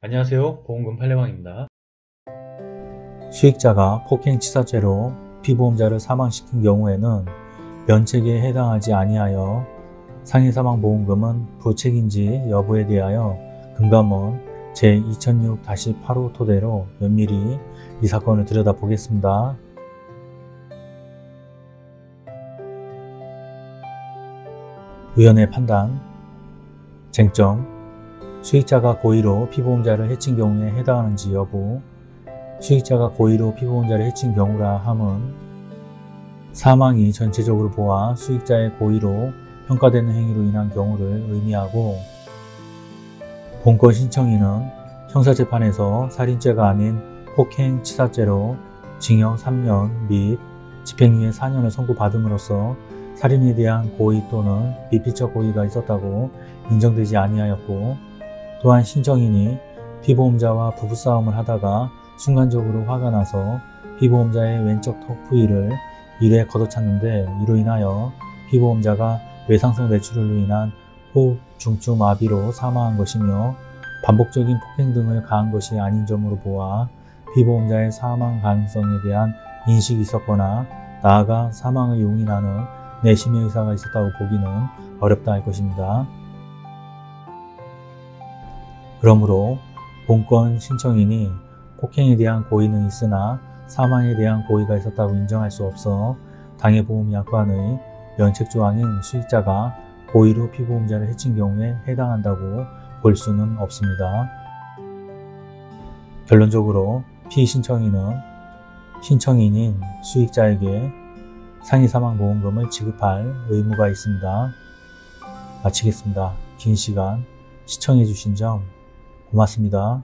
안녕하세요. 보험금 팔례방입니다. 수익자가 폭행치사죄로 피보험자를 사망시킨 경우에는 면책에 해당하지 아니하여 상해사망보험금은 부책인지 여부에 대하여 금감원 제2006-8호 토대로 면밀히 이 사건을 들여다보겠습니다. 의원의 판단. 쟁점 수익자가 고의로 피보험자를 해친 경우에 해당하는지 여부 수익자가 고의로 피보험자를 해친 경우라 함은 사망이 전체적으로 보아 수익자의 고의로 평가되는 행위로 인한 경우를 의미하고 본건 신청인은 형사재판에서 살인죄가 아닌 폭행치사죄로 징역 3년 및 집행유예 4년을 선고받음으로써 살인에 대한 고의 또는 미필적 고의가 있었다고 인정되지 아니하였고 또한 신청인이 피보험자와 부부싸움을 하다가 순간적으로 화가 나서 피보험자의 왼쪽 턱 부위를 이에 걷어찼는데 이로 인하여 피보험자가 외상성 뇌출혈로 인한 호흡 중추 마비로 사망한 것이며 반복적인 폭행 등을 가한 것이 아닌 점으로 보아 피보험자의 사망 가능성에 대한 인식이 있었거나 나아가 사망을 용인하는 내심의 의사가 있었다고 보기는 어렵다 할 것입니다. 그러므로 본건 신청인이 폭행에 대한 고의는 있으나 사망에 대한 고의가 있었다고 인정할 수 없어 당해보험약관의 면책조항인 수익자가 고의로 피보험자를 해친 경우에 해당한다고 볼 수는 없습니다. 결론적으로 피신청인은 신청인인 수익자에게 상해사망보험금을 지급할 의무가 있습니다. 마치겠습니다. 긴 시간 시청해주신 점 고맙습니다.